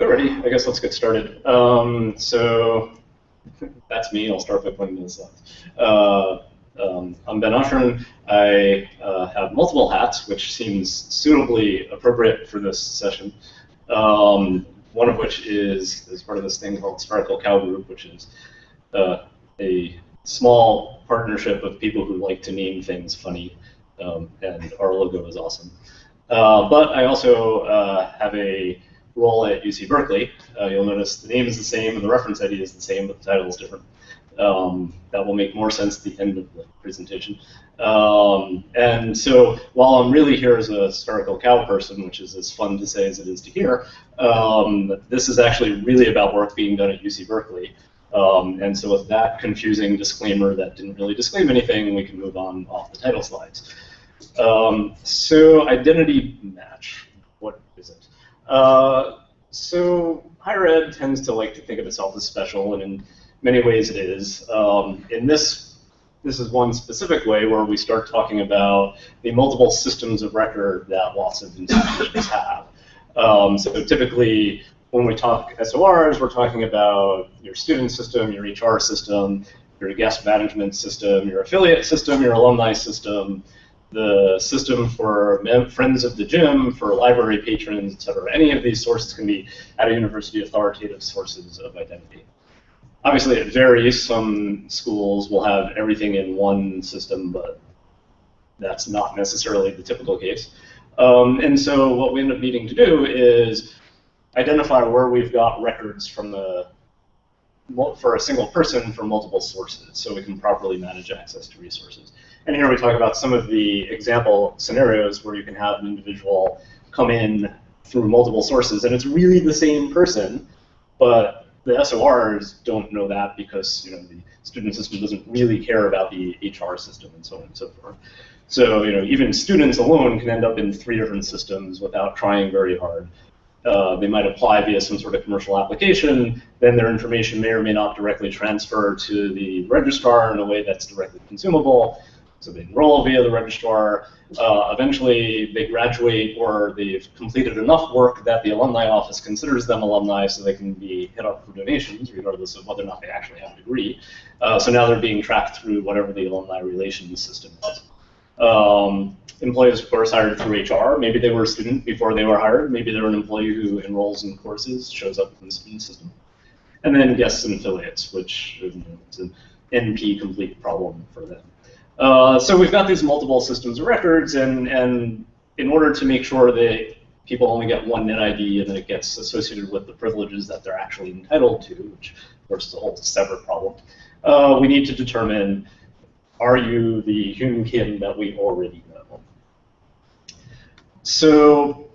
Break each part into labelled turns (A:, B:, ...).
A: Alrighty, I guess let's get started. Um, so that's me. I'll start by pointing to the. Uh, um, I'm Benn Oshrin. I uh, have multiple hats, which seems suitably appropriate for this session. Um, one of which is as part of this thing called Spherical Cow Group, which is uh, a small partnership of people who like to name things funny, um, and our logo is awesome. Uh, but I also uh, have a role at UC Berkeley. Uh, you'll notice the name is the same and the reference ID is the same, but the title is different. Um, that will make more sense at the end of the presentation. Um, and so while I'm really here as a spherical cow person, which is as fun to say as it is to hear, um, this is actually really about work being done at UC Berkeley. Um, and so with that confusing disclaimer that didn't really disclaim anything, we can move on off the title slides. Um, so identity match? Uh, so higher ed tends to like to think of itself as special, and in many ways it is. Um, in this, this is one specific way where we start talking about the multiple systems of record that lots of institutions have. Um, so typically, when we talk SORs, we're talking about your student system, your HR system, your guest management system, your affiliate system, your alumni system, the system for friends of the gym, for library patrons, etc. Any of these sources can be at a university authoritative sources of identity. Obviously, it varies. Some schools will have everything in one system, but that's not necessarily the typical case. Um, and so what we end up needing to do is identify where we've got records from the for a single person from multiple sources so we can properly manage access to resources. And here we talk about some of the example scenarios where you can have an individual come in through multiple sources, and it's really the same person, but the SORs don't know that because you know the student system doesn't really care about the HR system and so on and so forth. So you know even students alone can end up in three different systems without trying very hard. Uh, they might apply via some sort of commercial application, then their information may or may not directly transfer to the registrar in a way that's directly consumable. So they enroll via the registrar. Uh, eventually, they graduate or they've completed enough work that the alumni office considers them alumni so they can be hit up for donations, regardless of whether or not they actually have a degree. Uh, so now they're being tracked through whatever the alumni relations system is. Um, employees, of course, hired through HR. Maybe they were a student before they were hired. Maybe they were an employee who enrolls in courses, shows up in the student system. And then guests and affiliates, which you know, it's an NP complete problem for them. Uh, so we've got these multiple systems of records, and, and in order to make sure that people only get one net ID and that it gets associated with the privileges that they're actually entitled to, which of course is a whole separate problem, uh, we need to determine are you the human kin that we already know? So,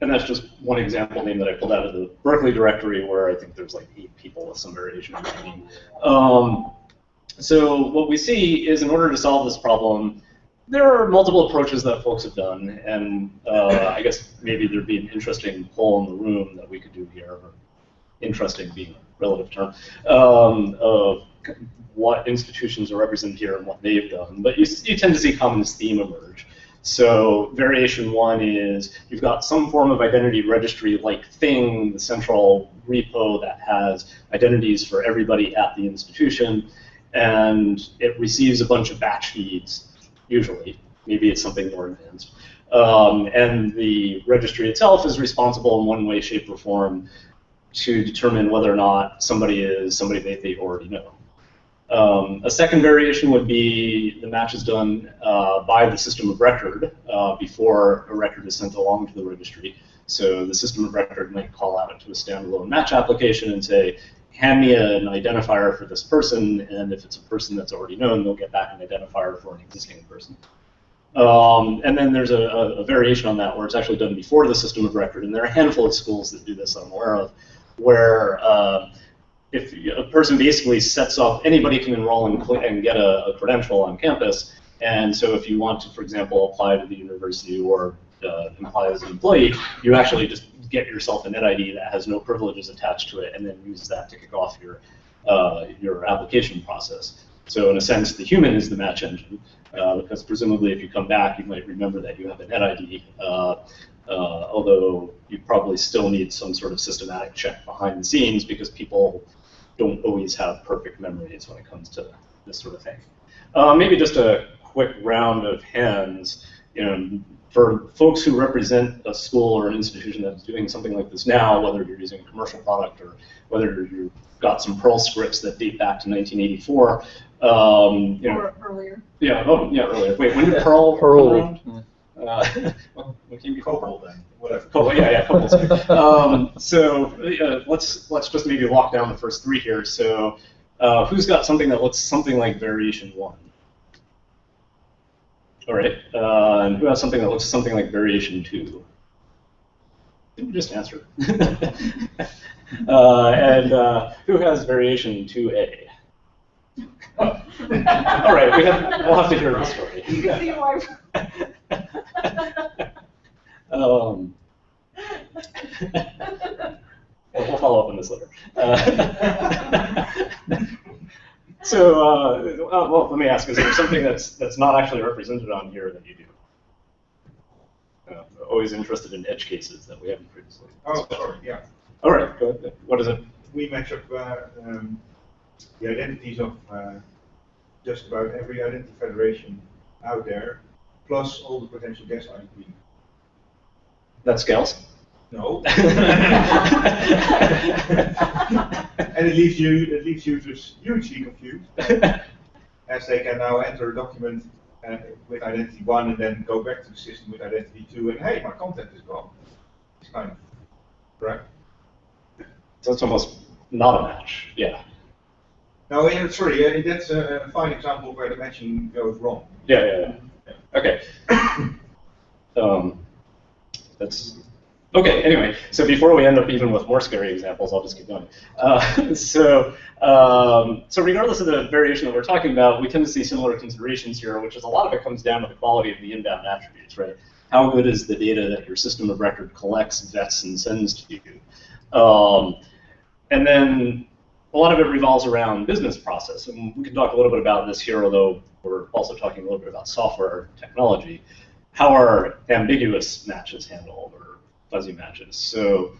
A: and that's just one example name that I pulled out of the Berkeley directory where I think there's like eight people with some variation of name. Um, so what we see is in order to solve this problem, there are multiple approaches that folks have done, and uh, I guess maybe there'd be an interesting poll in the room that we could do here, interesting being a relative term, um, of what institutions are represented here and what they've done. But you, you tend to see common theme emerge. So variation one is you've got some form of identity registry-like thing, the central repo that has identities for everybody at the institution and it receives a bunch of batch feeds, usually. Maybe it's something more advanced. Um, and the registry itself is responsible in one way, shape, or form to determine whether or not somebody is somebody that they already know. Um, a second variation would be the match is done uh, by the system of record uh, before a record is sent along to the registry. So the system of record might call out to a standalone match application and say, hand me an identifier for this person, and if it's a person that's already known, they'll get back an identifier for an existing person. Um, and then there's a, a, variation on that where it's actually done before the system of record, and there are a handful of schools that do this I'm aware of, where uh, if a person basically sets off, anybody can enroll and, and get a, a, credential on campus, and so if you want to, for example, apply to the university or uh, apply as an employee, you actually just get yourself a NetID that has no privileges attached to it, and then use that to kick off your uh, your application process. So in a sense, the human is the match engine, uh, because presumably if you come back, you might remember that you have a NetID. Uh, uh, although you probably still need some sort of systematic check behind the scenes because people don't always have perfect memories when it comes to this sort of thing. Uh, maybe just a quick round of hands. You know, for folks who represent a school or an institution that's doing something like this now, whether you're using a commercial product or whether you've got some Perl scripts that date back to 1984, um, you know,
B: Or earlier.
A: yeah, oh, yeah, earlier. Wait, when did Perl
C: Perl.
A: Uh, well, when came before Perl?
D: Cobol then, whatever.
A: Cobol, yeah, yeah, Cobol. um, so uh, let's let's just maybe walk down the first three here. So uh, who's got something that looks something like variation one? All right, uh, and who has something that looks something like variation two? Didn't you just answer? uh, and uh, who has variation two A? Oh. All right, we have, we'll have to hear the story.
B: You can see why.
A: Um, we'll we'll follow up on this later. So, uh, uh, well, let me ask: Is there something that's that's not actually represented on here that you do? Uh, always interested in edge cases that we haven't previously.
D: Oh, sorry, yeah.
A: All right, go ahead. What is it?
D: We match up uh, um, the identities of uh, just about every identity federation out there, plus all the potential guest IP.
A: That scales.
D: No. and it leaves you, it leaves users hugely confused, as they can now enter a document uh, with identity one and then go back to the system with identity two, and hey, my content is gone. It's kind of correct.
A: So it's almost not a match. Yeah.
D: No, yeah, sorry, yeah, that's a, a fine example where the matching goes wrong.
A: Yeah, yeah, yeah. Okay. um, that's okay. Anyway, so before we end up even with more scary examples, I'll just keep going. Uh, so, um, so regardless of the variation that we're talking about, we tend to see similar considerations here, which is a lot of it comes down to the quality of the inbound attributes, right? How good is the data that your system of record collects, vets, and sends to you? Um, and then a lot of it revolves around business process, and we can talk a little bit about this here, although we're also talking a little bit about software technology. How are ambiguous matches handled, or fuzzy matches? So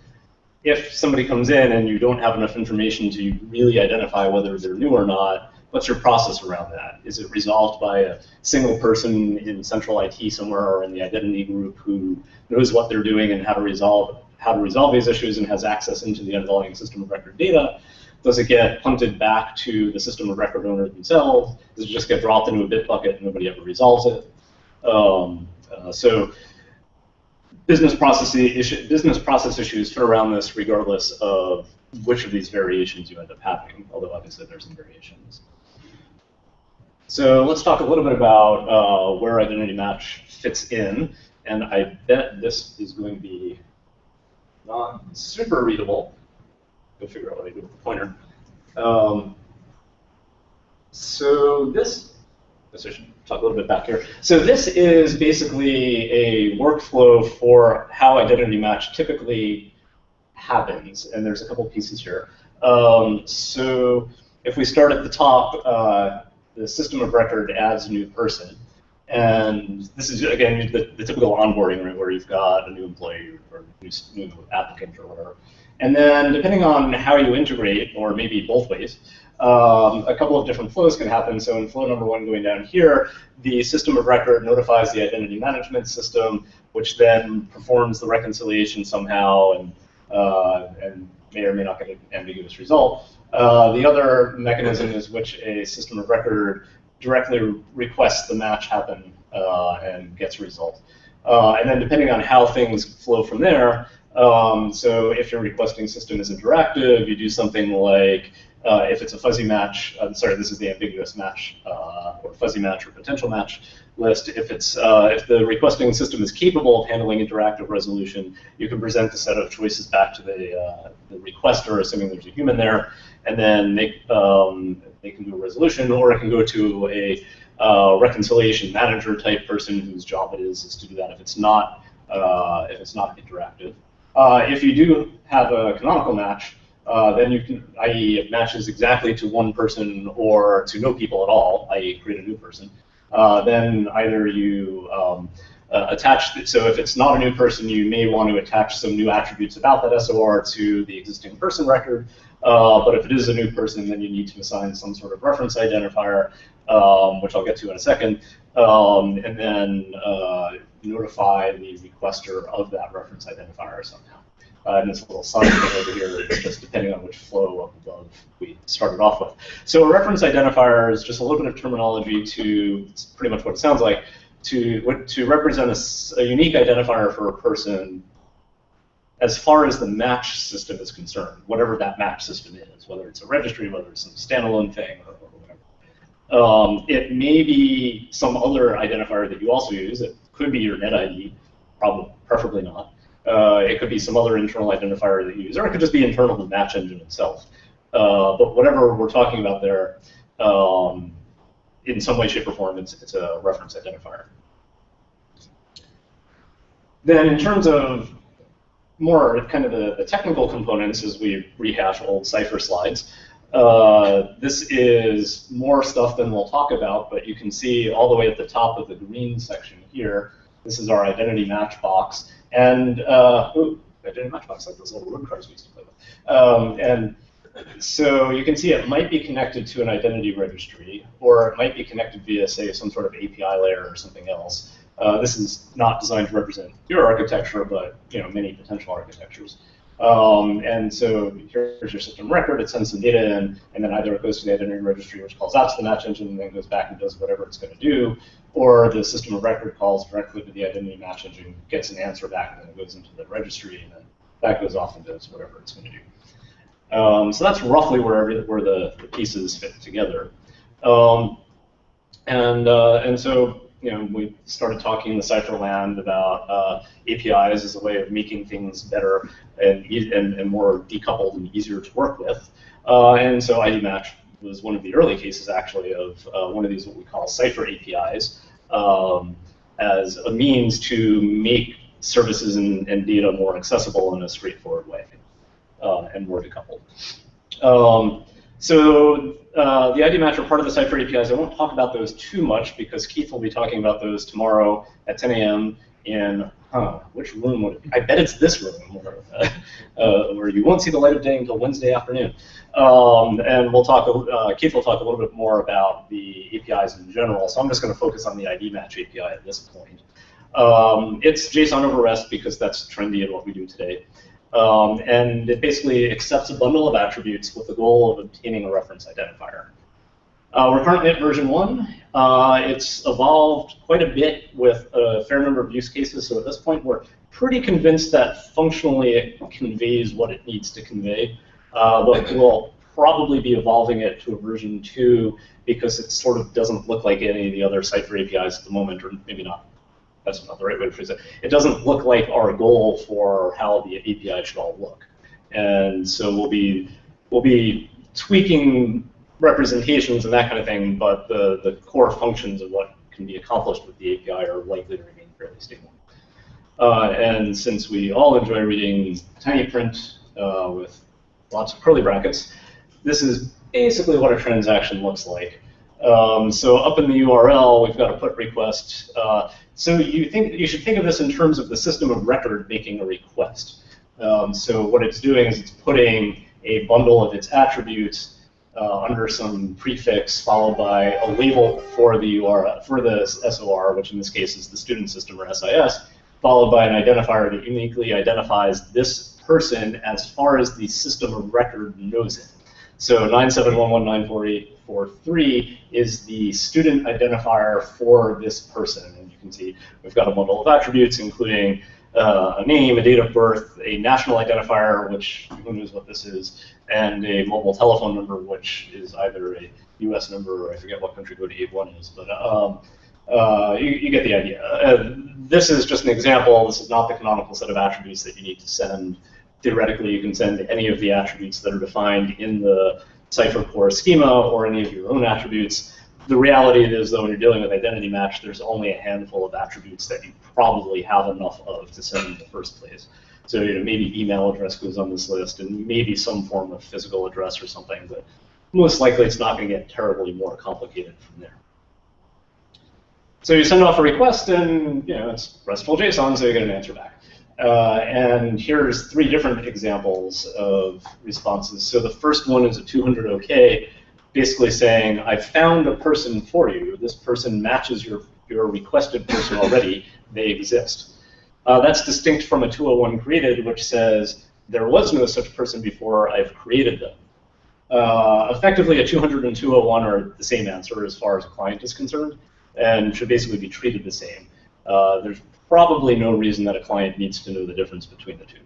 A: if somebody comes in and you don't have enough information to really identify whether they're new or not, what's your process around that? Is it resolved by a single person in central IT somewhere or in the identity group who knows what they're doing and how to resolve how to resolve these issues and has access into the underlying system of record data? Does it get punted back to the system of record owner themselves? Does it just get dropped into a bit bucket and nobody ever resolves it? Um, uh, so business process issue, business process issues fit around this regardless of which of these variations you end up having, although obviously there's some variations. So let's talk a little bit about uh, where identity match fits in, and I bet this is going to be not super readable. Go figure out what I do with the pointer. Um, so this, should talk a little bit back here. So this is basically a workflow for how identity match typically happens, and there's a couple pieces here. Um, so if we start at the top, uh, the system of record adds a new person. And this is, again, the, the typical onboarding where you've got a new employee or new, new applicant or whatever. And then depending on how you integrate, or maybe both ways, um, a couple of different flows can happen. So in flow number one going down here, the system of record notifies the identity management system, which then performs the reconciliation somehow and, uh, and may or may not get an ambiguous result. Uh, the other mechanism is which a system of record directly requests the match happen uh, and gets a result. Uh, and then depending on how things flow from there, um, so if your requesting system is interactive, you do something like uh, if it's a fuzzy match, uh, sorry, this is the ambiguous match uh, or fuzzy match or potential match list. If it's uh, if the requesting system is capable of handling interactive resolution, you can present a set of choices back to the, the requester, assuming there's a human there, and then they um, they can do a resolution, or it can go to a reconciliation manager type person whose job it is is to do that if it's not if it's not interactive. if you do have a canonical match, uh, then you can, i.e., it matches exactly to one person or to no people at all, i.e., create a new person. Uh, then either you um, uh, attach, so if it's not a new person, you may want to attach some new attributes about that SOR to the existing person record. Uh, but if it is a new person, then you need to assign some sort of reference identifier, um, which I'll get to in a second, um, and then uh, notify the requester of that reference identifier somehow. Uh, and this little sign over here is just depending on which flow up above we started off with. So a reference identifier is just a little bit of terminology to, pretty much what it sounds like, to, to represent a, a unique identifier for a person as far as the match system is concerned, whatever that match system is, whether it's a registry, whether it's some standalone thing, or, or whatever. Um, it may be some other identifier that you also use. It could be your NetID, probably, preferably not. Uh, it could be some other internal identifier that you use, or it could just be internal to the Match Engine itself. Uh, but whatever we're talking about there, um, in some way, shape, or form, it's, it's a reference identifier. Then in terms of more kind of the, the technical components as we rehash old CIFER slides, uh, this is more stuff than we'll talk about, but you can see all the way at the top of the green section here, this is our identity match box. And, uh, ooh, identity match box, like those little road cars we used to play with. Um, and so you can see it might be connected to an identity registry, or it might be connected via, say, some sort of API layer or something else. Uh, this is not designed to represent your architecture, but you know many potential architectures. Um, and so here's your system record. It sends some data in, and then either it goes to the identity registry, which calls out to the match engine, and then goes back and does whatever it's going to do, or the system of record calls directly to the identity match engine, gets an answer back, and then goes into the registry, and then that goes off and does whatever it's going to do. Um, so that's roughly where, every, where the, the, pieces fit together. Um, and, uh, and so you know, we started talking in the CIFER land about uh, APIs as a way of making things better and, and, and more decoupled and easier to work with. Uh, and so ID Match was one of the early cases, actually, of uh, one of these what we call CIFER APIs um, as a means to make services and, and data more accessible in a straightforward way uh, and more decoupled. Um, so uh, the ID match are part of the CIFER APIs. I won't talk about those too much because Keith will be talking about those tomorrow at 10 a.m. in huh, which room would it be? I bet it's this room where, uh, where you won't see the light of day until Wednesday afternoon. Um, and we'll talk. Uh, Keith will talk a little bit more about the APIs in general. So I'm just going to focus on the ID match API at this point. Um, it's JSON over REST because that's trendy in what we do today. Um, and it basically accepts a bundle of attributes with the goal of obtaining a reference identifier. Uh, we're currently at version 1. Uh, it's evolved quite a bit with a fair number of use cases, so at this point we're pretty convinced that functionally it conveys what it needs to convey. Uh, but we'll probably be evolving it to a version 2 because it sort of doesn't look like any of the other CIFER APIs at the moment, or maybe not that's not the right way to phrase it. It doesn't look like our goal for how the API should all look. And so we'll be we'll be tweaking representations and that kind of thing, but the, the core functions of what can be accomplished with the API are likely to remain fairly stable. Uh, and since we all enjoy reading tiny print uh, with lots of curly brackets, this is basically what a transaction looks like. Um, so up in the URL, we've got a put request. Uh, so you think you should think of this in terms of the system of record making a request. Um, so what it's doing is it's putting a bundle of its attributes uh, under some prefix followed by a label for the URL for the SOR, which in this case is the student system or SIS, followed by an identifier that uniquely identifies this person as far as the system of record knows it. So 971194843 is the student identifier for this person and you can see we've got a bundle of attributes, including uh, a name, a date of birth, a national identifier, which who knows what this is, and a mobile telephone number, which is either a U.S. number or I forget what country code 81 is, but um, uh, you, you, get the idea. Uh, this is just an example. This is not the canonical set of attributes that you need to send. Theoretically, you can send any of the attributes that are defined in the CIFER core schema or any of your own attributes the reality is, though, when you're dealing with identity match, there's only a handful of attributes that you probably have enough of to send in the first place. So you know, maybe email address goes on this list, and maybe some form of physical address or something, but most likely it's not going to get terribly more complicated from there. So you send off a request, and you know it's RESTful JSON, so you get an answer back. Uh, and here's three different examples of responses. So the first one is a 200 OK, basically saying, I found a person for you. This person matches your, your requested person already. They exist. Uh, that's distinct from a 201 created, which says, there was no such person before, I've created them. Uh, effectively, a 200 and 201 are the same answer as far as a client is concerned, and should basically be treated the same. Uh, there's probably no reason that a client needs to know the difference between the two.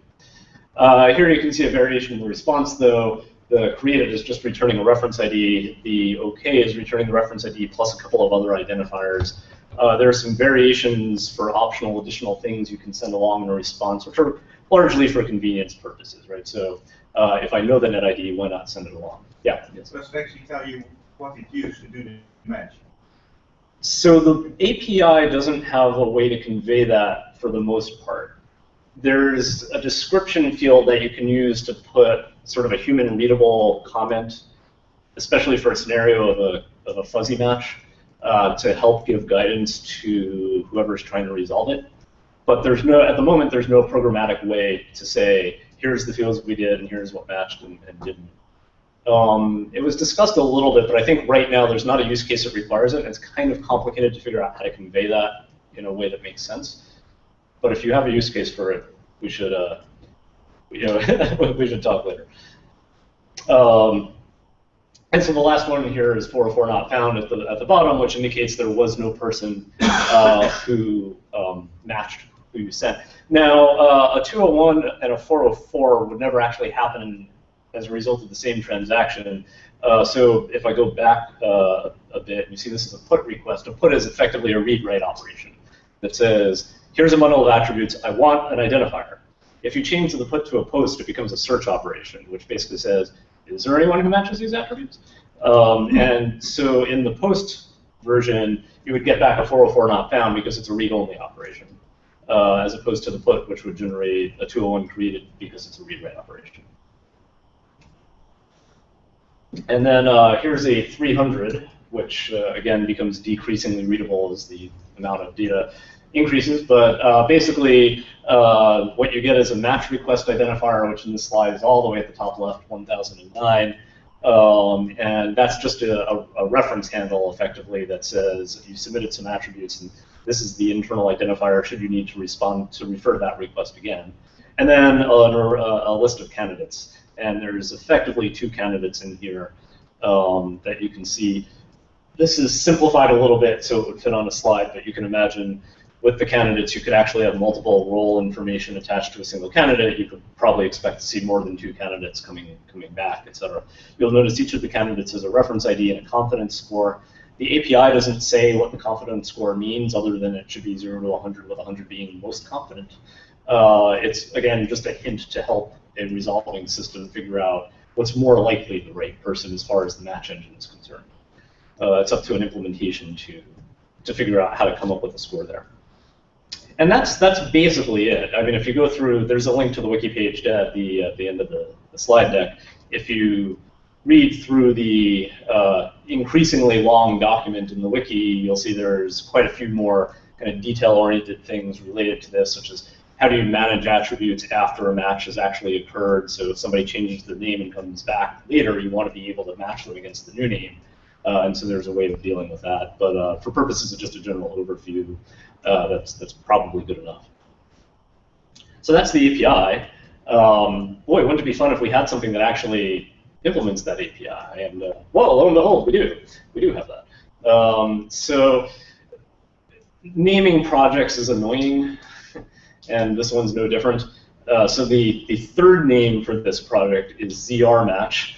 A: Uh, here you can see a variation in the response, though. The created is just returning a reference ID. The OK is returning the reference ID plus a couple of other identifiers. Uh, there are some variations for optional additional things you can send along in a response, which are largely for convenience purposes, right? So uh, if I know the net ID, why not send it along? Yeah.
D: Yes. Does it actually tell you what it used to do the match?
A: So the API doesn't have a way to convey that for the most part. There's a description field that you can use to put sort of a human readable comment, especially for a scenario of a, of a fuzzy match, uh, to help give guidance to whoever's trying to resolve it. But there's no, at the moment, there's no programmatic way to say, here's the fields we did and here's what matched and, and didn't. Um, it was discussed a little bit, but I think right now there's not a use case that requires it. It's kind of complicated to figure out how to convey that in a way that makes sense. But if you have a use case for it, we should, uh, you know, we should talk later. Um, and so the last one here is 404 not found at the, at the bottom, which indicates there was no person uh, who um, matched who you sent. Now, uh, a 201 and a 404 would never actually happen as a result of the same transaction. Uh, so if I go back uh, a bit, you see this is a put request. A put is effectively a read-write operation that says, here's a bundle of attributes. I want an identifier. If you change the put to a post, it becomes a search operation, which basically says, is there anyone who matches these attributes? Um, and so in the post version, you would get back a 404 not found because it's a read-only operation, uh, as opposed to the put, which would generate a 201 created because it's a read-write operation. And then uh, here's a 300, which uh, again becomes decreasingly readable as the amount of data increases. But uh, basically, uh, what you get is a match request identifier, which in this slide is all the way at the top left, 1009. Um, and that's just a, a, a, reference handle, effectively, that says you submitted some attributes, and this is the internal identifier should you need to respond to refer to that request again. And then a, a list of candidates and there's effectively two candidates in here um, that you can see. This is simplified a little bit so it would fit on a slide, but you can imagine with the candidates you could actually have multiple role information attached to a single candidate. You could probably expect to see more than two candidates coming coming back, etc. You'll notice each of the candidates has a reference ID and a confidence score. The API doesn't say what the confidence score means other than it should be 0 to 100, with 100 being most confident. Uh, it's, again, just a hint to help a resolving system figure out what's more likely the right person as far as the match engine is concerned. Uh, it's up to an implementation to to figure out how to come up with a score there. And that's that's basically it. I mean, if you go through, there's a link to the wiki page at the at the end of the, the slide deck. If you read through the uh, increasingly long document in the wiki, you'll see there's quite a few more kind of detail-oriented things related to this, such as how do you manage attributes after a match has actually occurred? So if somebody changes their name and comes back later, you want to be able to match them against the new name. Uh, and so there's a way of dealing with that. But uh, for purposes of just a general overview, uh, that's, that's probably good enough. So that's the API. Um, boy, wouldn't it be fun if we had something that actually implements that API? And uh, well, lo and behold, we do. We do have that. Um, so naming projects is annoying and this one's no different. Uh, so the, the third name for this project is ZR Match,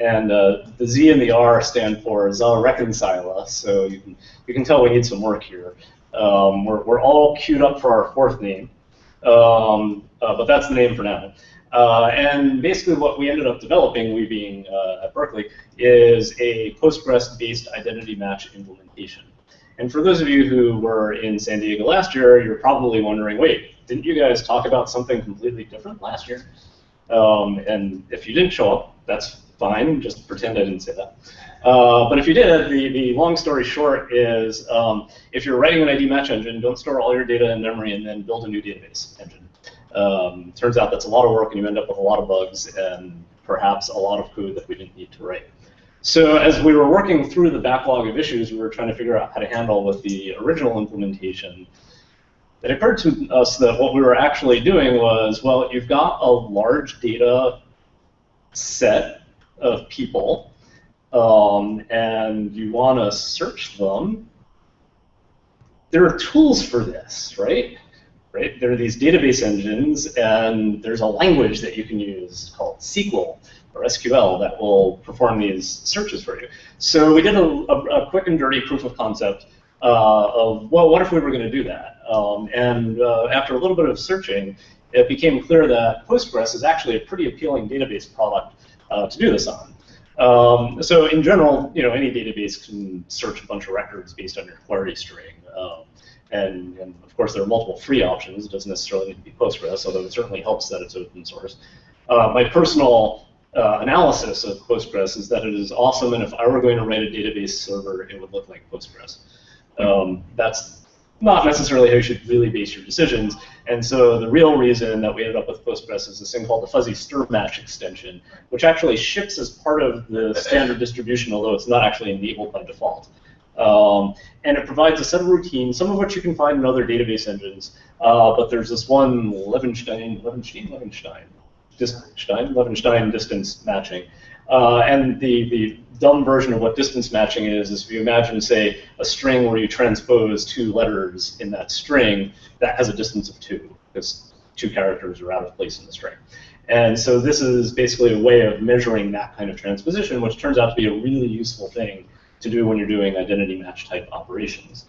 A: and uh, the Z and the R stand for Zareconcila, so you can, you can tell we need some work here. Um, we're, we're all queued up for our fourth name, um, uh, but that's the name for now. Uh, and basically what we ended up developing, we being uh, at Berkeley, is a Postgres-based identity match implementation. And for those of you who were in San Diego last year, you're probably wondering, wait, didn't you guys talk about something completely different last year? Um, and if you didn't show up, that's fine. Just pretend I didn't say that. Uh, but if you did, the, the long story short is um, if you're writing an ID match engine, don't store all your data in memory and then build a new database engine. Um, turns out that's a lot of work and you end up with a lot of bugs and perhaps a lot of code that we didn't need to write. So as we were working through the backlog of issues we were trying to figure out how to handle with the original implementation, it occurred to us that what we were actually doing was, well, you've got a large data set of people, um, and you want to search them. There are tools for this, right? Right? There are these database engines, and there's a language that you can use called SQL or SQL that will perform these searches for you. So we did a, a, a quick and dirty proof of concept uh, of, well, what if we were going to do that? Um, and uh, after a little bit of searching, it became clear that Postgres is actually a pretty appealing database product uh, to do this on. Um, so in general, you know, any database can search a bunch of records based on your query string. Um, and, and, of course, there are multiple free options. It doesn't necessarily need to be Postgres, although it certainly helps that it's open source. Uh, my personal uh, analysis of Postgres is that it is awesome, and if I were going to write a database server, it would look like Postgres. Um, that's not necessarily how you should really base your decisions. And so the real reason that we ended up with Postgres is this thing called the fuzzystrmatch extension, which actually ships as part of the standard distribution, although it's not actually enabled by default. Um, and it provides a set of routines, some of which you can find in other database engines. Uh, but there's this one Levenshtein, Levenshtein, Levenshtein, Stein, Levenshtein distance matching. Uh, and the, the dumb version of what distance matching is is if you imagine, say, a string where you transpose two letters in that string, that has a distance of two, because two characters are out of place in the string. And so this is basically a way of measuring that kind of transposition, which turns out to be a really useful thing to do when you're doing identity match type operations.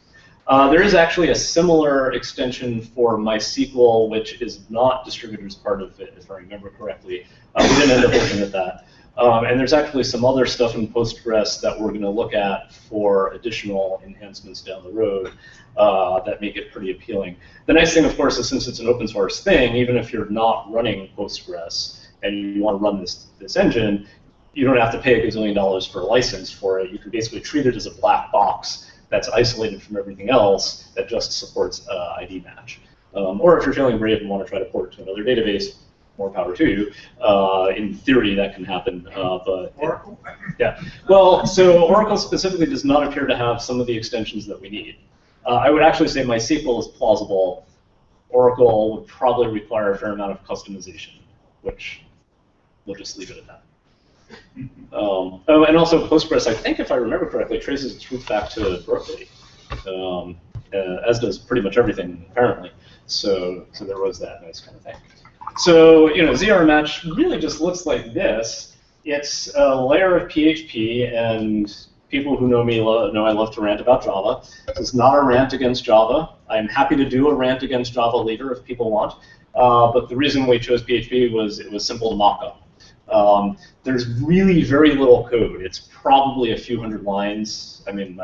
A: Uh, there is actually a similar extension for MySQL, which is not distributed as part of it, if I remember correctly. Uh, we didn't end up looking at that. Um, and there's actually some other stuff in Postgres that we're going to look at for additional enhancements down the road uh, that make it pretty appealing. The nice thing, of course, is since it's an open source thing, even if you're not running Postgres and you want to run this, this engine, you don't have to pay a gazillion dollars for a license for it. You can basically treat it as a black box that's isolated from everything else that just supports uh, ID match. Um, or if you're feeling brave and want to try to port it to another database, more power to you. Uh, in theory, that can happen, uh, but
D: Oracle.
A: yeah. Well, so Oracle specifically does not appear to have some of the extensions that we need. Uh, I would actually say MySQL is plausible. Oracle would probably require a fair amount of customization, which we'll just leave it at that. Um, oh, and also Postgres, I think if I remember correctly, traces its roots back to Berkeley, um, uh, as does pretty much everything apparently. So, so there was that nice kind of thing. So, you know, ZR match really just looks like this. It's a layer of PHP, and people who know me know I love to rant about Java. This is not a rant against Java. I'm happy to do a rant against Java later if people want. Uh, but the reason we chose PHP was it was simple to mock up. Um, there's really very little code. It's probably a few hundred lines. I mean,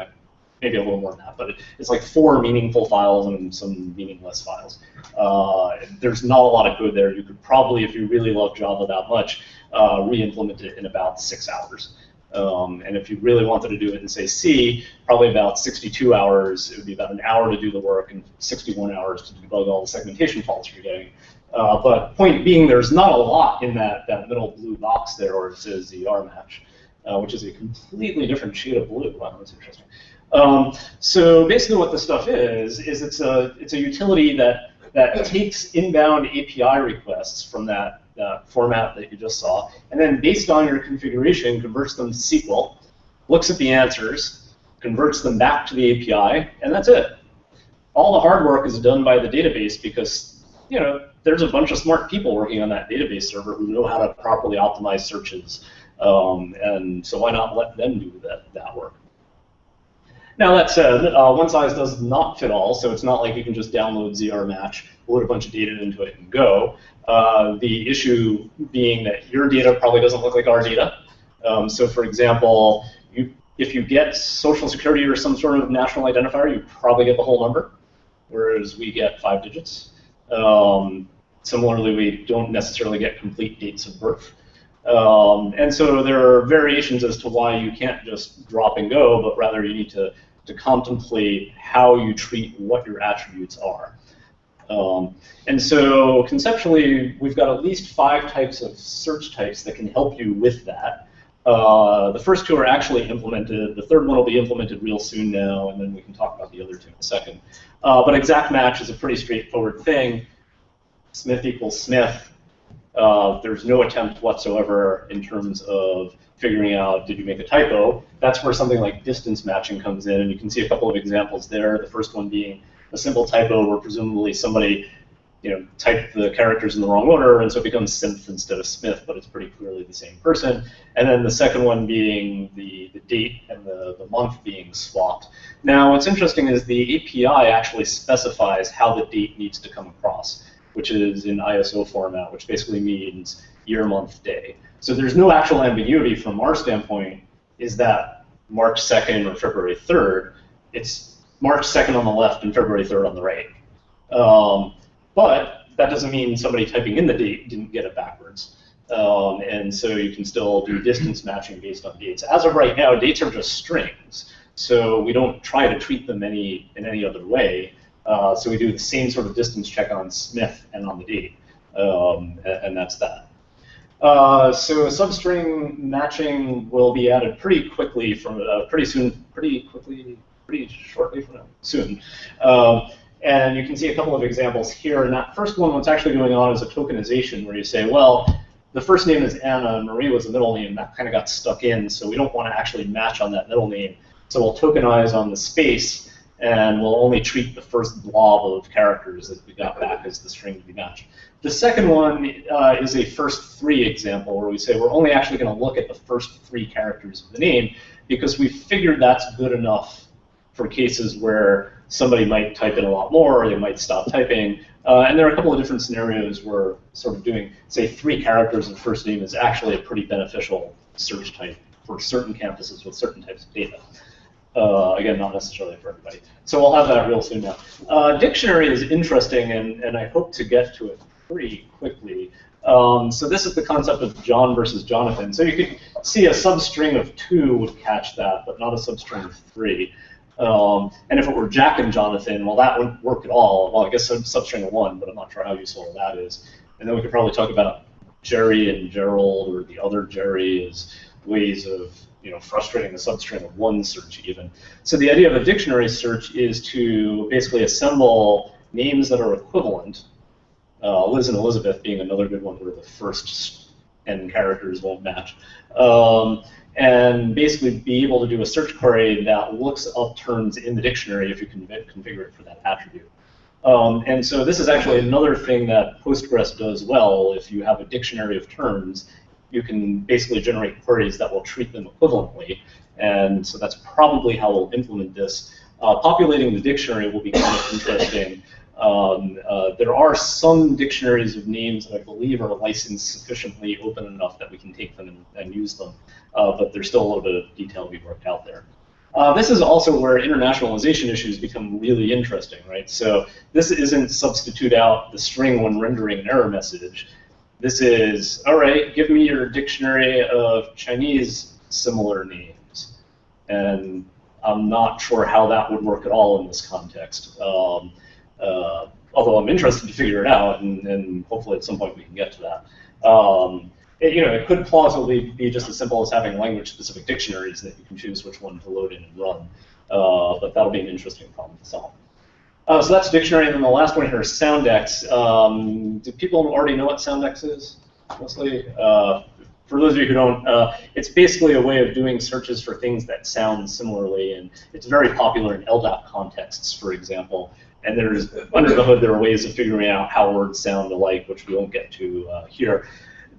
A: maybe a little more than that, but it's like four meaningful files and some meaningless files. Uh, there's not a lot of code there. You could probably, if you really love Java that much, uh, re-implement it in about six hours. Um, and if you really wanted to do it in, say, C, probably about 62 hours. It would be about an hour to do the work and 61 hours to debug all the segmentation faults you're getting. Uh, but point being, there's not a lot in that, that middle blue box there where it says ZR match, uh, which is a completely different shade of blue. Wow, that's interesting. Um, so basically what this stuff is, is it's a, it's a utility that, that takes inbound API requests from that uh, format that you just saw, and then based on your configuration, converts them to SQL, looks at the answers, converts them back to the API, and that's it. All the hard work is done by the database because, you know, there's a bunch of smart people working on that database server who know how to properly optimize searches, um, and so why not let them do that, that work? Now that said, uh, one size does not fit all, so it's not like you can just download ZR Match, load a bunch of data into it, and go. Uh, the issue being that your data probably doesn't look like our data. Um, so for example, you, if you get social security or some sort of national identifier, you probably get the whole number, whereas we get five digits. Um, similarly, we don't necessarily get complete dates of birth. Um, and so there are variations as to why you can't just drop and go, but rather you need to, to contemplate how you treat what your attributes are. Um, and so conceptually, we've got at least five types of search types that can help you with that. Uh, the first two are actually implemented. The third one will be implemented real soon now, and then we can talk about the other two in a second. Uh, but exact match is a pretty straightforward thing. Smith equals Smith. Uh, there's no attempt whatsoever in terms of figuring out did you make a typo. That's where something like distance matching comes in, and you can see a couple of examples there. The first one being a simple typo where presumably somebody you know, typed the characters in the wrong order, and so it becomes Smith instead of Smith, but it's pretty clearly the same person. And then the second one being the, the date and the, the month being swapped. Now, what's interesting is the API actually specifies how the date needs to come across, which is in ISO format, which basically means year, month, day. So there's no actual ambiguity from our standpoint, is that March 2nd or February 3rd. It's March 2nd on the left and February 3rd on the right. Um, but that doesn't mean somebody typing in the date didn't get it backwards. Um, and so you can still do distance matching based on dates. As of right now, dates are just strings. So we don't try to treat them any in any other way. Uh, so we do the same sort of distance check on Smith and on the date. Um, and, and, that's that. Uh, so substring matching will be added pretty quickly from uh, pretty soon, pretty quickly, pretty shortly from now, soon. Um, and you can see a couple of examples here. And that first one, what's actually going on is a tokenization where you say, well, the first name is Anna, Marie was the middle name. That kind of got stuck in, so we don't want to actually match on that middle name. So we'll tokenize on the space, and we'll only treat the first blob of characters that we got back as the string to be matched. The second one uh, is a first three example where we say we're only actually going to look at the first three characters of the name because we figured that's good enough for cases where somebody might type in a lot more or they might stop typing. Uh, and there are a couple of different scenarios where sort of doing, say, three characters in first name is actually a pretty beneficial search type for certain campuses with certain types of data. Uh, again, not necessarily for everybody. So we'll have that real soon now. Uh, dictionary is interesting, and, and I hope to get to it pretty quickly. Um, so this is the concept of John versus Jonathan. So you could see a substring of two would catch that, but not a substring of three. Um, and if it were Jack and Jonathan, well, that wouldn't work at all. Well, I guess a substring of one, but I'm not sure how useful that is. And then we could probably talk about Jerry and Gerald or the other Jerry as ways of you know frustrating the substring of one search even. So the idea of a dictionary search is to basically assemble names that are equivalent. Uh, Liz and Elizabeth being another good one where the first n characters won't match. Um, and basically be able to do a search query that looks up terms in the dictionary if you can configure it for that attribute. Um, and so this is actually another thing that Postgres does well. If you have a dictionary of terms, you can basically generate queries that will treat them equivalently. And so that's probably how we'll implement this. Uh, populating the dictionary will be kind of interesting. Um, uh, there are some dictionaries of names that I believe are licensed sufficiently open enough that we can take them and, and use them uh, but there's still a little bit of detail to be worked out there. Uh, this is also where internationalization issues become really interesting, right? So this isn't substitute out the string when rendering an error message. This is, all right, give me your dictionary of Chinese similar names. And I'm not sure how that would work at all in this context. Um, uh, although I'm interested to figure it out, and, and, hopefully at some point we can get to that. Um, it, you know, it could plausibly be just as simple as having language-specific dictionaries that you can choose which one to load in and run. Uh, but that'll be an interesting problem to solve. Uh, so that's dictionary, and then the last one here is Soundex. Um, do people already know what Soundex is? Mostly. Uh, for those of you who don't, uh, it's basically a way of doing searches for things that sound similarly, and it's very popular in LDAP contexts, for example. And there's under the hood, there are ways of figuring out how words sound alike, which we won't get to uh, here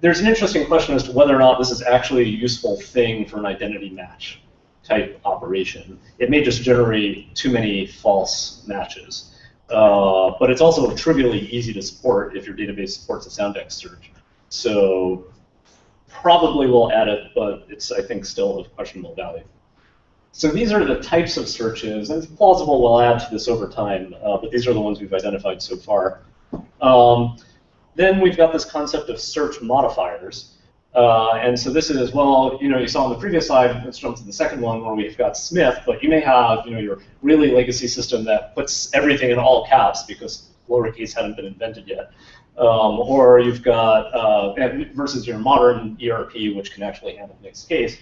A: there's an interesting question as to whether or not this is actually a useful thing for an identity match type operation. It may just generate too many false matches. Uh, but it's also trivially easy to support if your database supports a Soundex search. So probably we'll add it, but it's, I think, still of questionable value. So these are the types of searches, and it's plausible we'll add to this over time, uh, but these are the ones we've identified so far. Um, then we've got this concept of search modifiers. Uh, and so this is, well, you know, you saw on the previous slide, let's jump to the second one where we've got Smith, but you may have, you know, your really legacy system that puts everything in all caps because lowercase hadn't been invented yet. Um, or you've got, uh, versus your modern ERP, which can actually handle mixed case.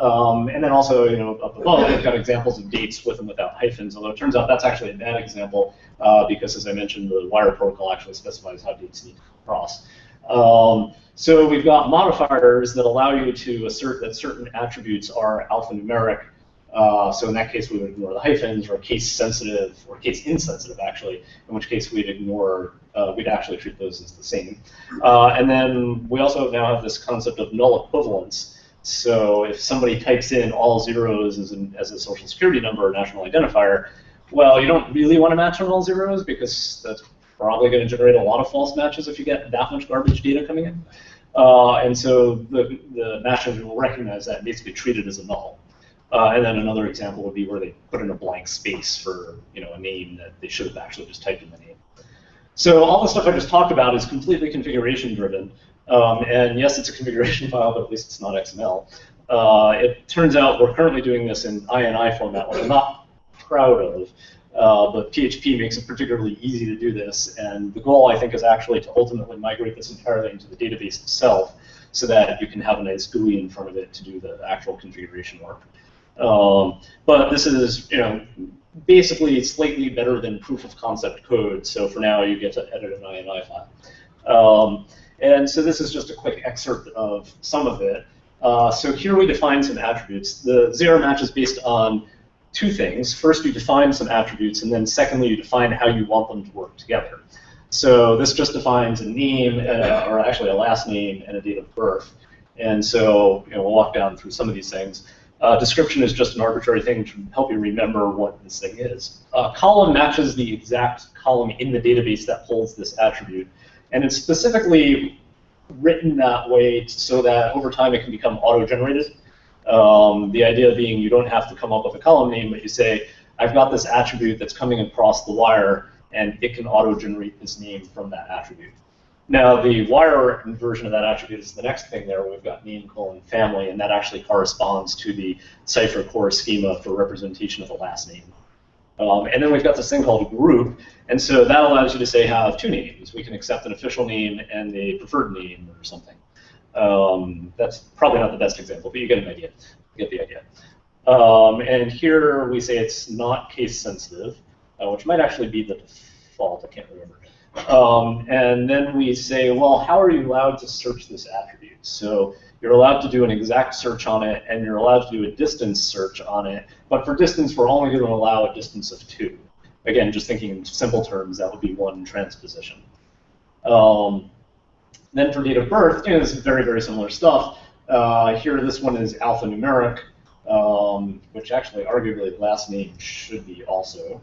A: Um, and then also, you know, up above, we've got examples of dates with and without hyphens, although it turns out that's actually a bad example uh, because, as I mentioned, the wire protocol actually specifies how dates need to cross. Um, so we've got modifiers that allow you to assert that certain attributes are alphanumeric. Uh, so in that case, we would ignore the hyphens, or case sensitive, or case insensitive, actually, in which case we'd ignore, uh, we'd actually treat those as the same. Uh, and then we also now have this concept of null equivalence. So if somebody types in all zeros as, an, as a social security number or national identifier, well, you don't really want to match on all zeros because that's probably going to generate a lot of false matches if you get that much garbage data coming in. Uh, and so the, the match engine will recognize that and basically treat it as a null. Uh, and then another example would be where they put in a blank space for you know a name that they should have actually just typed in the name. So all the stuff I just talked about is completely configuration driven. Um, and yes, it's a configuration file, but at least it's not XML. Uh, it turns out we're currently doing this in INI format, which I'm not proud of. Uh, but PHP makes it particularly easy to do this, and the goal, I think, is actually to ultimately migrate this entirely into the database itself so that you can have a nice GUI in front of it to do the actual configuration work. Um, but this is, you know, basically slightly better than proof of concept code, so for now you get to edit an INI file. Um, and so this is just a quick excerpt of some of it. Uh, so here we define some attributes. The zero match is based on two things. First, you define some attributes, and then secondly, you define how you want them to work together. So this just defines a name, uh, or actually a last name, and a date of birth. And so you know, we'll walk down through some of these things. Uh, description is just an arbitrary thing to help you remember what this thing is. Uh, column matches the exact column in the database that holds this attribute. And it's specifically written that way so that over time it can become auto-generated. Um, the idea being you don't have to come up with a column name, but you say, I've got this attribute that's coming across the wire, and it can auto-generate this name from that attribute. Now, the wire version of that attribute is the next thing there. We've got name colon family, and that actually corresponds to the CIFER core schema for representation of the last name. Um, and then we've got this thing called group, and so that allows you to say have two names. We can accept an official name and a preferred name or something. Um, that's probably not the best example, but you get an idea. You get the idea. Um, and here we say it's not case sensitive, uh, which might actually be the default. I can't remember. Um, and then we say, well, how are you allowed to search this attribute? So you're allowed to do an exact search on it, and you're allowed to do a distance search on it. But for distance, we're only going to allow a distance of two. Again, just thinking in simple terms, that would be one transposition. Um, then for date of birth, you know, is very, very similar stuff. Uh, here, this one is alphanumeric, um, which actually, arguably, the last name should be also.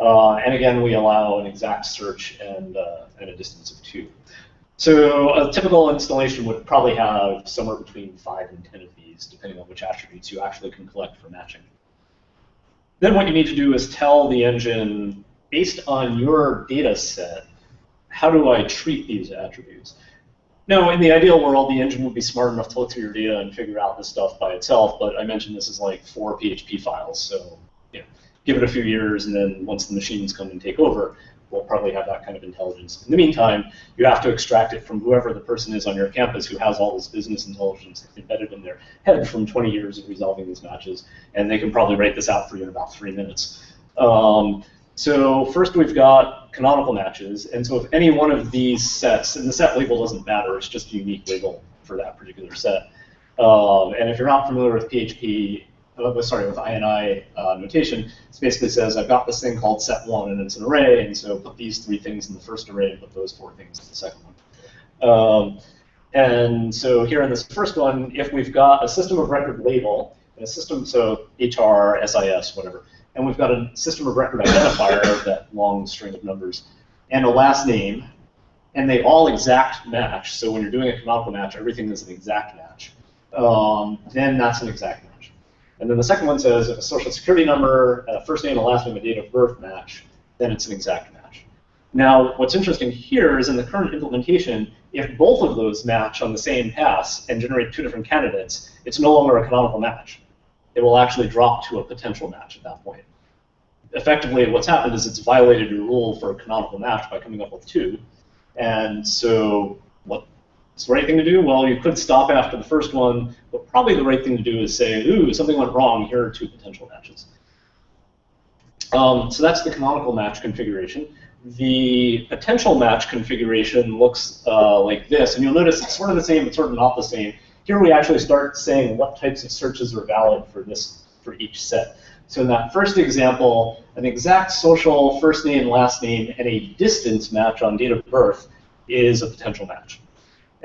A: Uh, and again, we allow an exact search and, uh, and a distance of two. So a typical installation would probably have somewhere between 5 and 10 of these, depending on which attributes you actually can collect for matching. Then what you need to do is tell the engine, based on your data set, how do I treat these attributes? Now, in the ideal world, the engine would be smart enough to look through your data and figure out this stuff by itself, but I mentioned this is like four PHP files, so you know, give it a few years, and then once the machines come and take over, will probably have that kind of intelligence. In the meantime, you have to extract it from whoever the person is on your campus who has all this business intelligence embedded in their head from 20 years of resolving these matches, and they can probably write this out for you in about three minutes. Um, so first we've got canonical matches, and so if any one of these sets, and the set label doesn't matter, it's just a unique label for that particular set. Um, and if you're not familiar with PHP, uh, sorry, with INI uh, notation, it basically says I've got this thing called set1 and it's an array, and so put these three things in the first array and put those four things in the second one. Um, and so here in this first one, if we've got a system of record label, and a system, so HR, SIS, whatever, and we've got a system of record identifier, that long string of numbers, and a last name, and they all exact match, so when you're doing a canonical match, everything is an exact match, um, then that's an exact. And then the second one says if a social security number, first name, a last name, and date of birth match, then it's an exact match. Now, what's interesting here is in the current implementation, if both of those match on the same pass and generate two different candidates, it's no longer a canonical match. It will actually drop to a potential match at that point. Effectively, what's happened is it's violated your rule for a canonical match by coming up with two. And so what's the right thing to do? Well, you could stop after the first one, but probably the right thing to do is say, ooh, something went wrong. Here are two potential matches. Um, so that's the canonical match configuration. The potential match configuration looks uh, like this, and you'll notice it's sort of the same, but sort of not the same. Here we actually start saying what types of searches are valid for this for each set. So in that first example, an exact social first name, last name, and a distance match on date of birth is a potential match.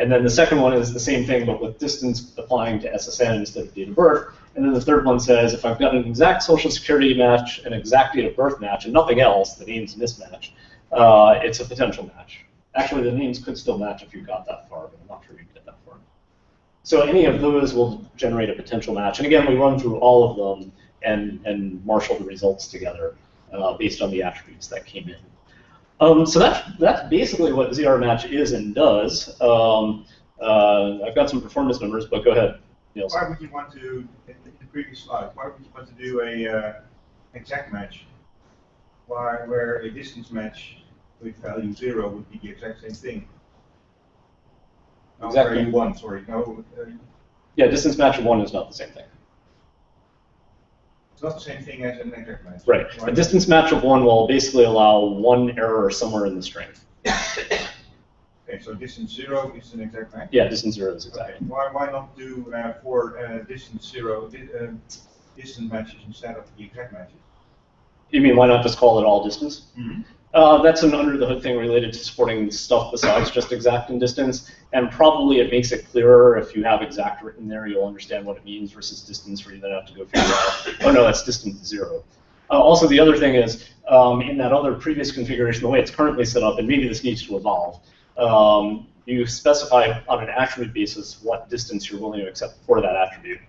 A: And then the second one is the same thing, but with distance applying to SSN instead of date of birth. And then the third one says if I've got an exact social security match, an exact date of birth match, and nothing else, the name's mismatch, uh, it's a potential match. Actually, the names could still match if you got that far, but I'm not sure you get that far. So any of those will generate a potential match. And again, we run through all of them and, and marshal the results together uh, based on the attributes that came in. Um, so that's, that's basically what ZR match is and does. Um, uh, I've got some performance numbers, but go ahead,
D: Niels. Why would you want to, in the previous slide, why would you want to do a uh, exact match? Why, where a distance match with value zero would be the exact same thing?
A: Exactly.
D: one, sorry. No, uh,
A: yeah, distance match of one is not the same thing.
D: It's not the same thing as an exact match.
A: Right. A distance match of one will basically allow one error somewhere in the string.
D: okay, so distance zero is an exact match?
A: Yeah, distance zero is exact.
D: Okay. Why, why not do uh, for uh, distance zero di uh, distance matches instead of the exact matches?
A: You mean why not just call it all distance?
D: Mm -hmm.
A: Uh, that's an under the hood thing related to supporting stuff besides just exact and distance, and probably it makes it clearer if you have exact written there, you'll understand what it means versus distance where you then have to go figure out, oh no, that's distance zero. Uh, also, the other thing is, um, in that other previous configuration, the way it's currently set up, and maybe this needs to evolve, um, you specify on an attribute basis what distance you're willing to accept for that attribute.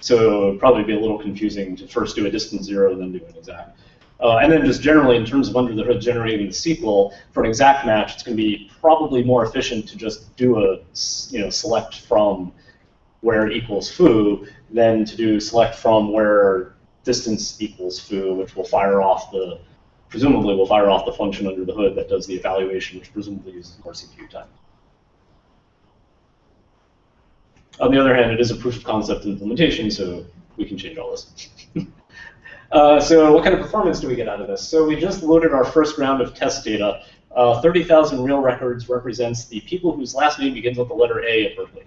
A: So it would probably be a little confusing to first do a distance zero, then do an exact. Uh, and then just generally, in terms of under the hood generating the SQL, for an exact match, it's going to be probably more efficient to just do a you know select from where equals foo than to do select from where distance equals foo, which will fire off the presumably will fire off the function under the hood that does the evaluation, which presumably uses more CPU time. On the other hand, it is a proof of concept implementation, so we can change all this. Uh, so what kind of performance do we get out of this? So we just loaded our first round of test data. Uh, 30,000 real records represents the people whose last name begins with the letter A at Berkeley.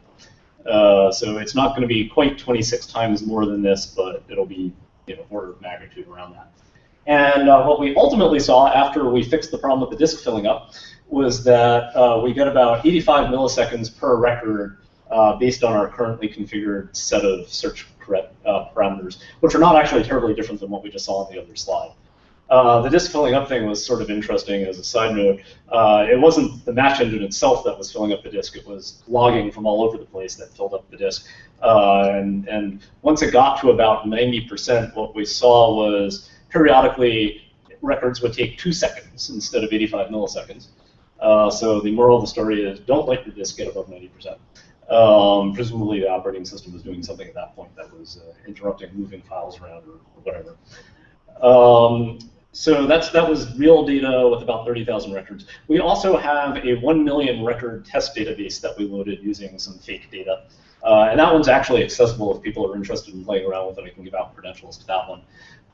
A: Uh, so it's not going to be quite 26 times more than this, but it'll be you know, order of magnitude around that. And uh, what we ultimately saw after we fixed the problem with the disk filling up was that uh, we get about 85 milliseconds per record uh, based on our currently configured set of search uh, parameters, which are not actually terribly different than what we just saw on the other slide. Uh, the disk filling up thing was sort of interesting as a side note. Uh, it wasn't the match engine itself that was filling up the disk, it was logging from all over the place that filled up the disk. Uh, and, and once it got to about 90%, what we saw was periodically records would take two seconds instead of 85 milliseconds. Uh, so the moral of the story is don't let your disk get above 90%. Um, presumably, the operating system was doing something at that point that was uh, interrupting moving files around or, whatever. Um, so that's that was real data with about 30,000 records. We also have a 1 million record test database that we loaded using some fake data. Uh, and that one's actually accessible if people are interested in playing around with it. I can give out credentials to that one.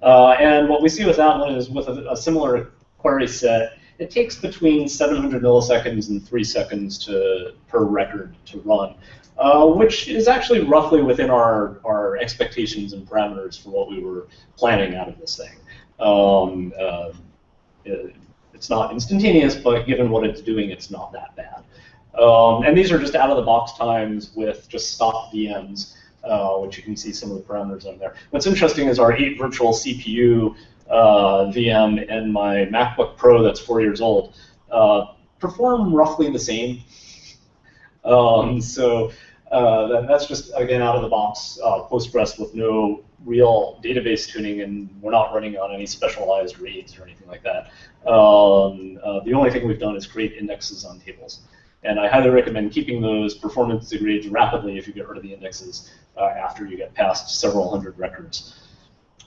A: Uh, and what we see with that one is with a, a similar query set, it takes between 700 milliseconds and three seconds to per record to run, uh, which is actually roughly within our, our expectations and parameters for what we were planning out of this thing. Um, uh, it, it's not instantaneous, but given what it's doing, it's not that bad. Um, and these are just out-of-the-box times with just stock VMs, uh, which you can see some of the parameters on there. What's interesting is our 8 virtual CPU uh, VM and my MacBook Pro that's four years old uh, perform roughly the same. Um, so uh, that's just, again, out of the box uh, Postgres with no real database tuning, and we're not running on any specialized reads or anything like that. Um, uh, the only thing we've done is create indexes on tables. And I highly recommend keeping those performance degrades rapidly if you get rid of the indexes uh, after you get past several hundred records.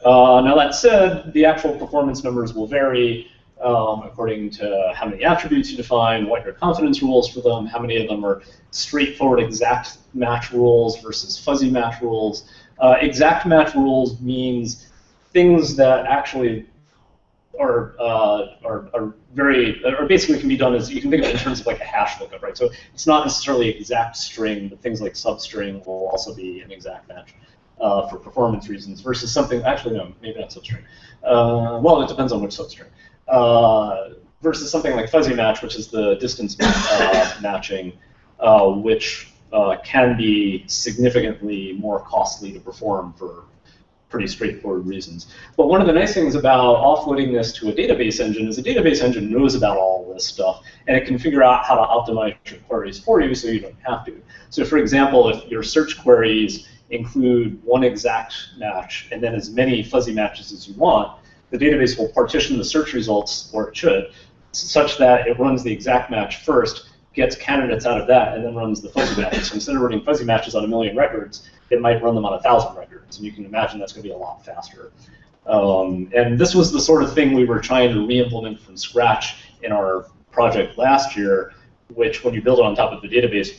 A: Uh, now that said, the actual performance numbers will vary um, according to how many attributes you define, what your confidence rules for them, how many of them are straightforward exact match rules versus fuzzy match rules. Uh, exact match rules means things that actually are, uh, are, are very, or basically can be done as, you can think of it in terms of like a hash lookup, right? So it's not necessarily exact string, but things like substring will also be an exact match. Uh, for performance reasons versus something, actually no, maybe not substring. Uh, well, it depends on which substring. Uh, versus something like fuzzy match, which is the distance uh, matching, uh, which uh, can be significantly more costly to perform for pretty straightforward reasons. But one of the nice things about offloading this to a database engine is a database engine knows about all this stuff, and it can figure out how to optimize your queries for you so you don't have to. So for example, if your search queries include one exact match and then as many fuzzy matches as you want, the database will partition the search results, or it should, such that it runs the exact match first, gets candidates out of that, and then runs the fuzzy matches. So instead of running fuzzy matches on a million records, it might run them on a thousand records, and you can imagine that's going to be a lot faster. Um, and this was the sort of thing we were trying to re-implement from scratch in our project last year, which when you build it on top of the database,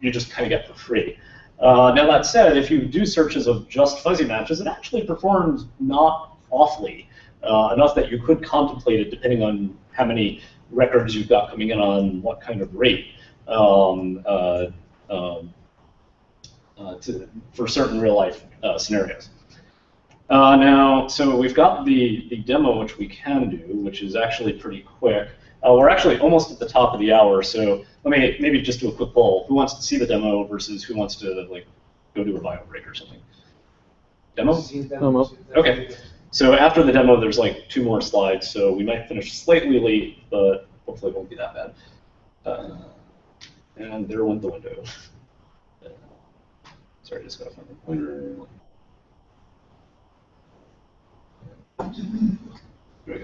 A: you just kind of get for free. Uh, now that said, if you do searches of just fuzzy matches, it actually performs not awfully, uh, enough that you could contemplate it depending on how many records you've got coming in on what kind of rate um, uh, um, uh, to, for certain real life uh, scenarios. Uh, now, so we've got the, the demo which we can do, which is actually pretty quick. Uh, we're actually almost at the top of the hour, so let me maybe just do a quick poll. Who wants to see the demo versus who wants to like go do a bio break or something? Demo?
B: Demo.
A: Okay. So after the demo, there's like two more slides, so we might finish slightly late, but hopefully it won't be that bad. Uh, and there went the window. Sorry, just gotta find the pointer.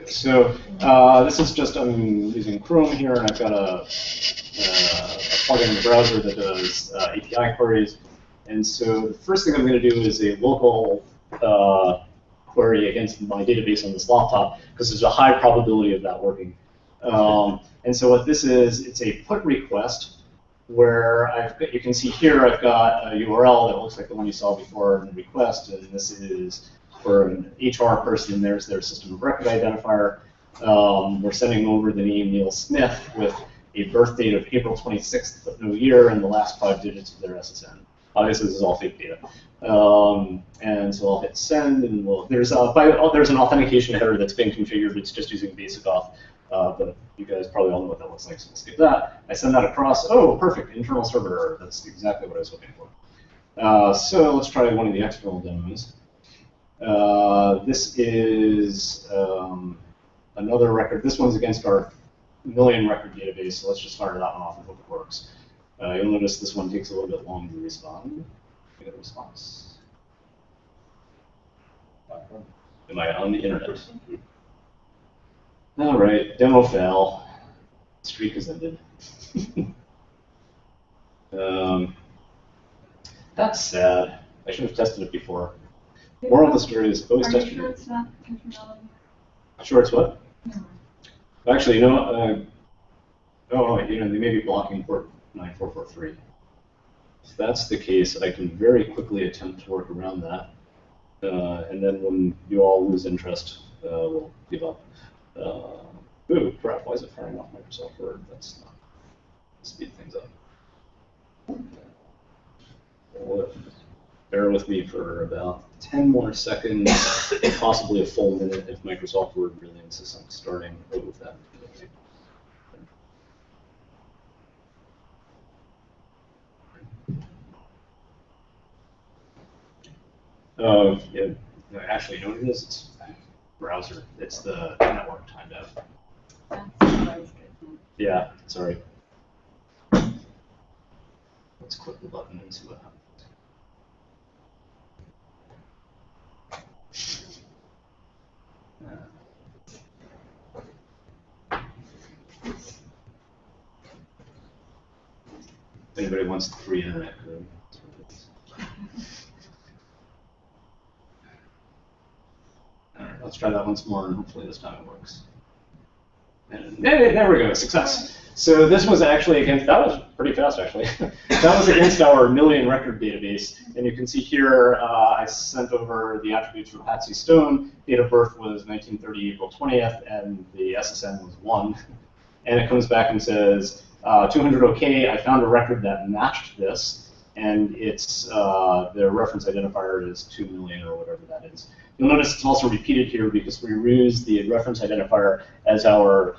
A: So uh, this is just, I'm using Chrome here, and I've got a, uh, a plugin in the browser that does uh, API queries. And so the first thing I'm going to do is a local uh, query against my database on this laptop, because there's a high probability of that working. Um, and so what this is, it's a put request where I've got, you can see here I've got a URL that looks like the one you saw before in the request, and this is for an HR person, there's their system of record identifier. Um, we're sending over the name Neil Smith with a birth date of April 26th, but no year, and the last five digits of their SSN. Obviously, this is all fake data. Um, and so I'll hit send, and we'll, there's, a, by, oh, there's an authentication header that's been configured. It's just using basic auth. Uh, but you guys probably all know what that looks like, so we'll skip that. I send that across. Oh, perfect, internal server error. That's exactly what I was hoping for. Uh, so let's try one of the external demos. Uh, this is um, another record. This one's against our million record database, so let's just fire that one off and hope it works. Uh, you'll notice this one takes a little bit longer to respond. Get a response. Am I on the internet? All right, demo fail. Streak has ended. um, that's sad. I should have tested it before. Moral of the story is always test your.
C: it's not?
A: Sure, it's what?
C: No.
A: Actually, you know, uh, oh, you know, they may be blocking port 9443. If that's the case, I can very quickly attempt to work around that. Uh, and then when you all lose interest, uh, we'll give up. Uh, ooh, crap, why is it firing off Microsoft Word? That's not, speed things up. Well, Bear with me for about 10 more seconds, possibly a full minute if Microsoft Word really insists on starting with that. Uh, yeah, no, actually, you know what it is? It's browser. It's the network timed out. Yeah, sorry. Let's click the button see Uh, anybody wants the free internet code. Let's try that once more, and hopefully this time it works. There, there we go, success. So this was actually against, that was pretty fast actually. that was against our million record database. And you can see here, uh, I sent over the attributes for Patsy Stone. Date of birth was 1930, April 20th, and the SSN was 1. And it comes back and says, uh, 200 OK, I found a record that matched this, and it's uh, the reference identifier is 2 million or whatever that is. You'll notice it's also repeated here because we use the reference identifier as our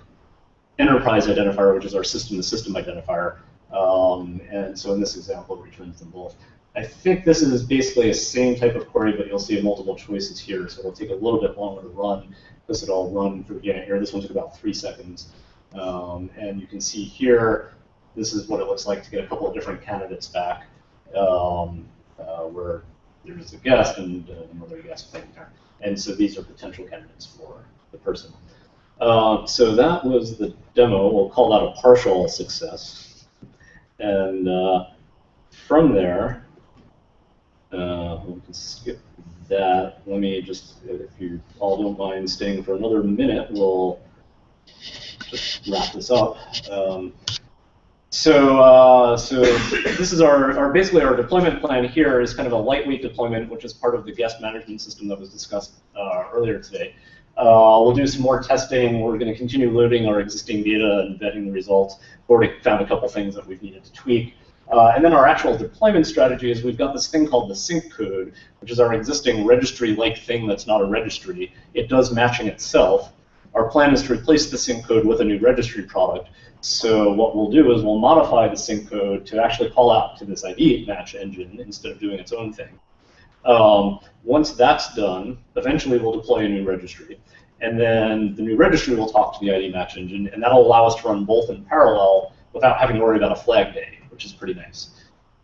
A: enterprise identifier, which is our system-to-system identifier. Um, and so in this example, it returns them both. I think this is basically the same type of query, but you'll see multiple choices here, so it'll take a little bit longer to run This it all run through beginning here. This one took about three seconds. Um, and you can see here, this is what it looks like to get a couple of different candidates back, um, uh, where there's a guest and uh, another guest thing there. And so these are potential candidates for the person. Uh, so that was the demo. We'll call that a partial success. And uh, from there, uh, we can skip that. Let me just, if you all don't mind staying for another minute, we'll just wrap this up. Um, so, uh, so this is our, our, basically our deployment plan here is kind of a lightweight deployment, which is part of the guest management system that was discussed uh, earlier today. Uh, we'll do some more testing. We're going to continue loading our existing data and vetting the results. We've already found a couple things that we've needed to tweak. Uh, and then our actual deployment strategy is we've got this thing called the sync code, which is our existing registry-like thing that's not a registry. It does matching itself. Our plan is to replace the sync code with a new registry product. So what we'll do is we'll modify the sync code to actually call out to this ID match engine instead of doing its own thing. Um, once that's done, eventually we'll deploy a new registry. And then the new registry will talk to the ID match engine, and that'll allow us to run both in parallel without having to worry about a flag day, which is pretty nice.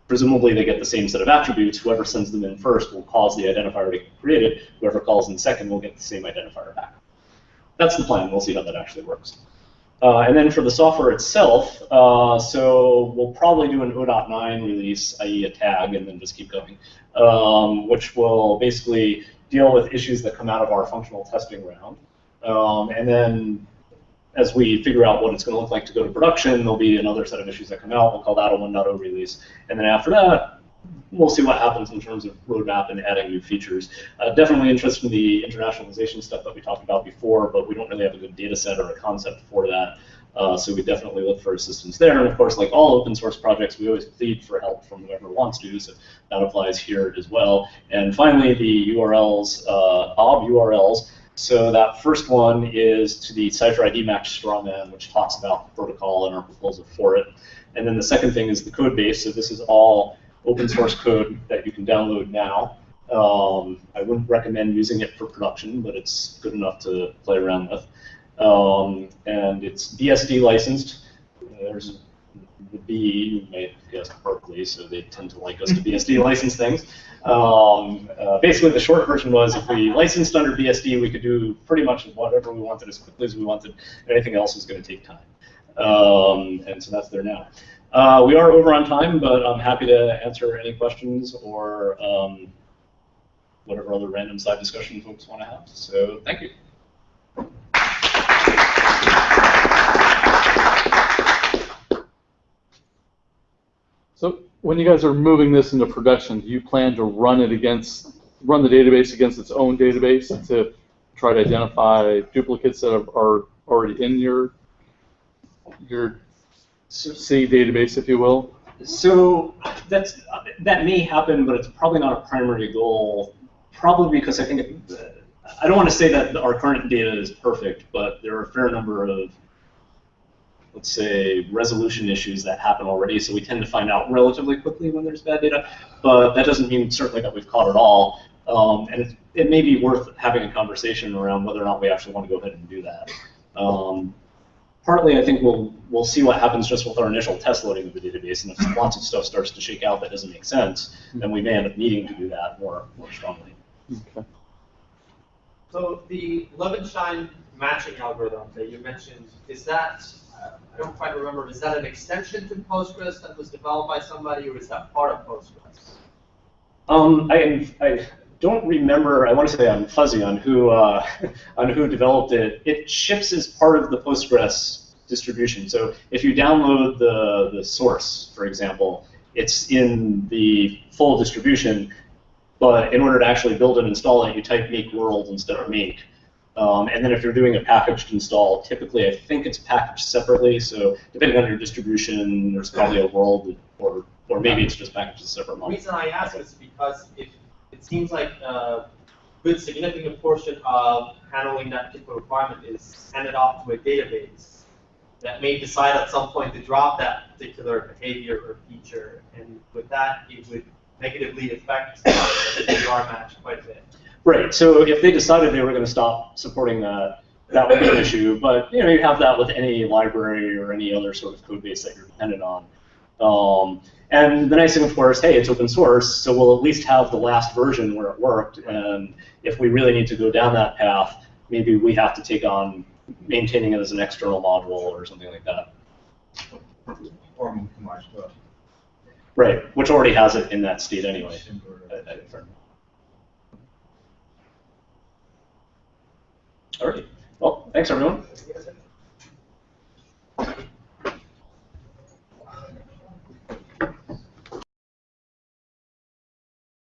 A: Presumably they get the same set of attributes. Whoever sends them in first will cause the identifier to get created. Whoever calls in second will get the same identifier back. That's the plan. We'll see how that actually works. Uh, and then for the software itself, uh, so we'll probably do an 0.9 release, i.e. a tag, and then just keep going, um, which will basically deal with issues that come out of our functional testing round. Um, and then as we figure out what it's going to look like to go to production, there'll be another set of issues that come out. We'll call that a 1.0 release. And then after that, we'll see what happens in terms of roadmap and adding new features. Uh, definitely interested in the internationalization stuff that we talked about before, but we don't really have a good data set or a concept for that. Uh, so we definitely look for assistance there. And of course, like all open source projects, we always plead for help from whoever wants to, so that applies here as well. And finally, the URLs, uh, Bob URLs. So that first one is to the CIFER ID match strawman, which talks about the protocol and our proposal for it. And then the second thing is the code base. So this is all open source code that you can download now. Um, I wouldn't recommend using it for production, but it's good enough to play around with. Um, and it's BSD licensed. There's the B, you may have guessed Berkeley, so they tend to like us to BSD license things. Um, uh, basically, the short version was if we licensed under BSD, we could do pretty much whatever we wanted as quickly as we wanted. Anything else is going to take time. Um, and so that's there now. Uh, we are over on time, but I'm happy to answer any questions or um, whatever other random side discussion folks want to have. So thank you.
B: So when you guys are moving this into production, do you plan to run it against, run the database against its own database to try to identify duplicates that are already in your your C database, if you will?
A: So that's that may happen, but it's probably not a primary goal. Probably because I think it, I don't want to say that our current data is perfect, but there are a fair number of let's say, resolution issues that happen already, so we tend to find out relatively quickly when there's bad data, but that doesn't mean certainly that we've caught it all. Um, and it, it, may be worth having a conversation around whether or not we actually want to go ahead and do that. Um, partly, I think we'll we'll see what happens just with our initial test loading of the database, and if lots of stuff starts to shake out that doesn't make sense, then we may end up needing to do that more more strongly.
B: Okay.
E: So the Levenshtein matching algorithm that you mentioned, is that, uh, I don't quite remember, is that an extension to Postgres that was developed by somebody, or is that part of Postgres?
A: Um, I, I don't remember. I want to say I'm fuzzy on who uh, on who developed it. It ships as part of the Postgres distribution. So if you download the the source, for example, it's in the full distribution. But in order to actually build and install it, you type make world instead of make. Um, and then if you're doing a packaged install, typically I think it's packaged separately. So depending on your distribution, there's probably a world, or or maybe it's just packaged as a separate
E: The reason I ask is because if, it seems like a good significant portion of handling that particular requirement is handed off to a database that may decide at some point to drop that particular behavior or feature, and with that, it would negatively affect the DDR match quite a bit.
A: Right. So if they decided they were going to stop supporting that, that would be an issue. But you know, you have that with any library or any other sort of code base that you're dependent on. Um, and the nice thing, of course, hey, it's open source, so we'll at least have the last version where it worked. And if we really need to go down that path, maybe we have to take on maintaining it as an external module or something like that. Right. Which already has it in that state anyway. I- uh, uh, for- All right. Well, thanks everyone.